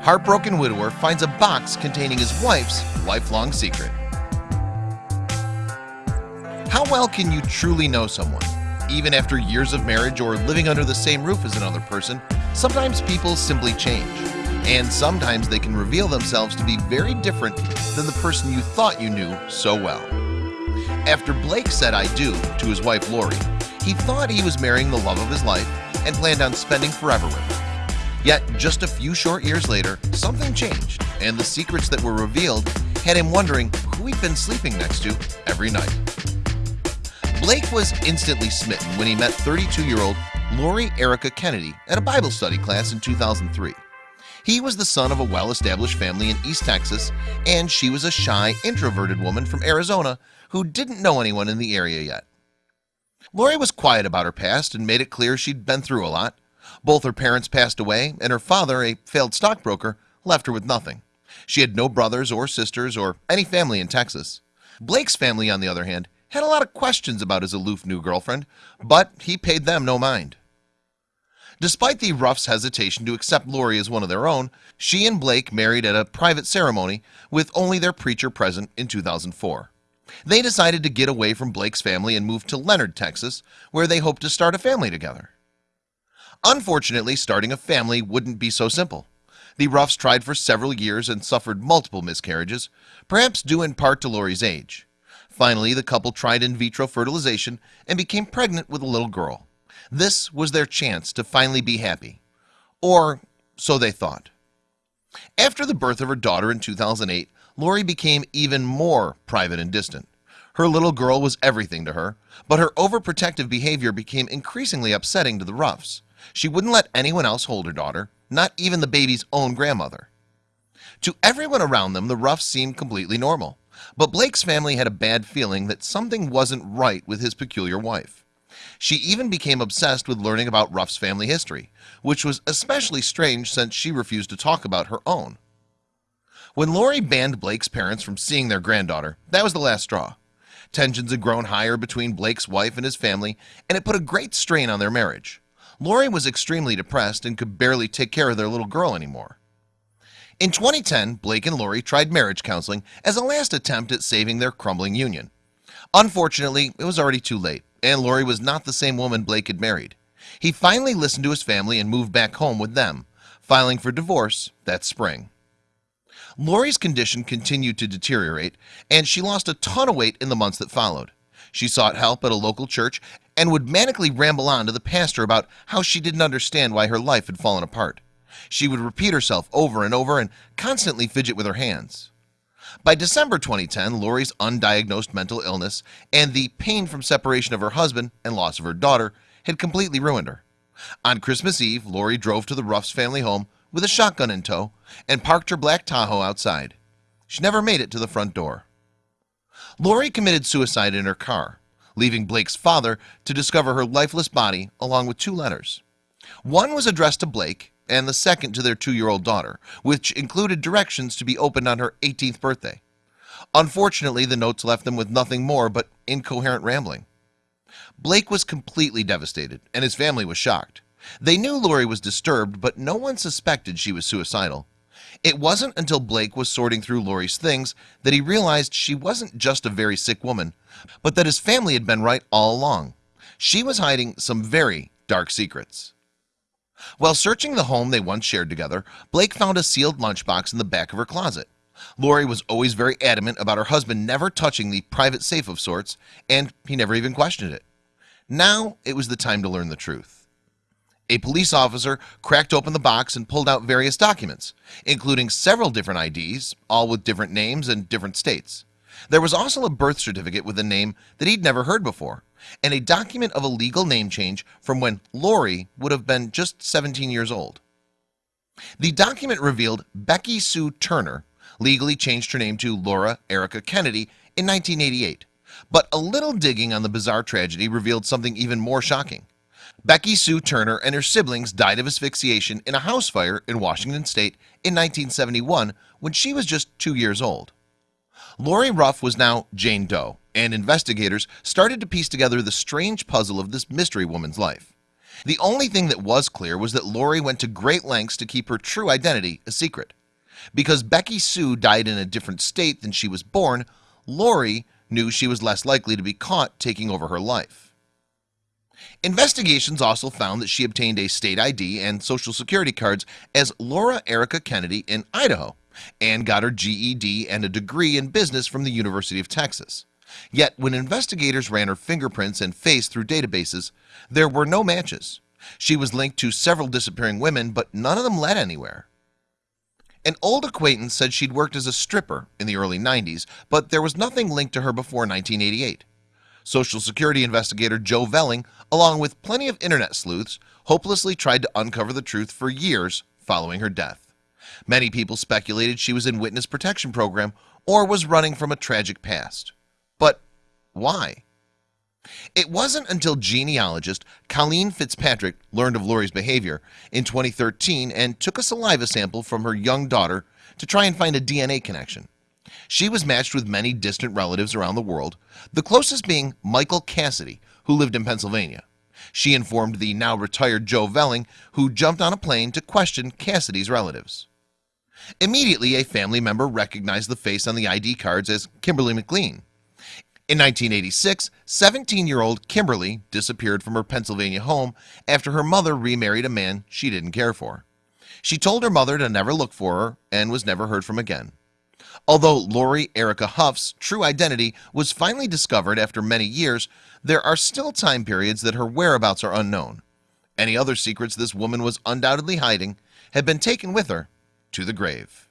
heartbroken widower finds a box containing his wife's lifelong secret. How well can you truly know someone? Even after years of marriage or living under the same roof as another person Sometimes people simply change. And sometimes they can reveal themselves to be very different than the person you thought you knew so well. After Blake said I do to his wife Lori He thought he was marrying the love of his life and planned on spending forever with her Yet just a few short years later something changed and the secrets that were revealed had him wondering who he'd been sleeping next to every night. Blake was instantly smitten when he met 32-year-old Lori Erika Kennedy at a Bible study class in 2003 He was the son of a well-established family in East Texas and she was a shy introverted woman from Arizona who didn't know anyone in the area yet. Lori was quiet about her past and made it clear she'd been through a lot both her parents passed away and her father a failed stockbroker left her with nothing. She had no brothers or sisters or any family in Texas. Blake's family on the other hand had a lot of questions about his aloof new girlfriend but he paid them no mind. Despite the Ruffs hesitation to accept Lori as one of their own She and Blake married at a private ceremony with only their preacher present in 2004 They decided to get away from Blake's family and move to Leonard, Texas Where they hoped to start a family together Unfortunately starting a family wouldn't be so simple. The Ruffs tried for several years and suffered multiple miscarriages perhaps due in part to Lori's age. Finally the couple tried in vitro fertilization and became pregnant with a little girl. This was their chance to finally be happy. Or so they thought. After the birth of her daughter in 2008 Lori became even more private and distant. Her little girl was everything to her but her overprotective behavior became increasingly upsetting to the Ruffs she wouldn't let anyone else hold her daughter not even the baby's own grandmother. To everyone around them the Ruffs seemed completely normal. But Blake's family had a bad feeling that something wasn't right with his peculiar wife. She even became obsessed with learning about Ruff's family history which was especially strange since she refused to talk about her own. When Lori banned Blake's parents from seeing their granddaughter that was the last straw. Tensions had grown higher between Blake's wife and his family and it put a great strain on their marriage Lori was extremely depressed and could barely take care of their little girl anymore. In 2010 Blake and Lori tried marriage counseling as a last attempt at saving their crumbling union. Unfortunately, it was already too late and Lori was not the same woman Blake had married. He finally listened to his family and moved back home with them filing for divorce that spring. Lori's condition continued to deteriorate and she lost a ton of weight in the months that followed She sought help at a local church and would manically ramble on to the pastor about how she didn't understand why her life had fallen apart. She would repeat herself over and over and constantly fidget with her hands. By December 2010 Lori's undiagnosed mental illness and the pain from separation of her husband and loss of her daughter had completely ruined her. On Christmas Eve Lori drove to the Ruff's family home with a shotgun in tow and parked her black Tahoe outside. She never made it to the front door Lori committed suicide in her car leaving Blake's father to discover her lifeless body along with two letters. One was addressed to Blake and the second to their two-year-old daughter which included directions to be opened on her 18th birthday. Unfortunately the notes left them with nothing more but incoherent rambling. Blake was completely devastated and his family was shocked. They knew Lori was disturbed but no one suspected she was suicidal It wasn't until Blake was sorting through Lori's things that he realized she wasn't just a very sick woman But that his family had been right all along. She was hiding some very dark secrets. While searching the home they once shared together Blake found a sealed lunchbox in the back of her closet. Lori was always very adamant about her husband never touching the private safe of sorts and he never even questioned it. Now it was the time to learn the truth a police officer cracked open the box and pulled out various documents including several different IDs all with different names and different states. There was also a birth certificate with a name that he'd never heard before and a document of a legal name change from when Lori would have been just 17 years old. The document revealed Becky Sue Turner legally changed her name to Laura Erika Kennedy in 1988 but a little digging on the bizarre tragedy revealed something even more shocking Becky Sue Turner and her siblings died of asphyxiation in a house fire in Washington State in 1971 when she was just two years old. Lori Ruff was now Jane Doe and investigators started to piece together the strange puzzle of this mystery woman's life. The only thing that was clear was that Lori went to great lengths to keep her true identity a secret. Because Becky Sue died in a different state than she was born Lori knew she was less likely to be caught taking over her life Investigations also found that she obtained a state ID and social security cards as Laura Erika Kennedy in Idaho and got her GED and a degree in business from the University of Texas. Yet when investigators ran her fingerprints and face through databases there were no matches. She was linked to several disappearing women, but none of them led anywhere. An old acquaintance said she'd worked as a stripper in the early 90s But there was nothing linked to her before 1988 Social Security investigator Joe Velling along with plenty of internet sleuths hopelessly tried to uncover the truth for years following her death. Many people speculated she was in witness protection program or was running from a tragic past. But why? It wasn't until genealogist Colleen Fitzpatrick learned of Lori's behavior in 2013 and took a saliva sample from her young daughter to try and find a DNA connection She was matched with many distant relatives around the world the closest being Michael Cassidy who lived in Pennsylvania. She informed the now retired Joe Velling who jumped on a plane to question Cassidy's relatives. Immediately a family member recognized the face on the ID cards as Kimberly McLean. In 1986 17-year-old Kimberly disappeared from her Pennsylvania home after her mother remarried a man she didn't care for. She told her mother to never look for her and was never heard from again Although Lori Erika Ruff's true identity was finally discovered after many years There are still time periods that her whereabouts are unknown. Any other secrets this woman was undoubtedly hiding had been taken with her to the grave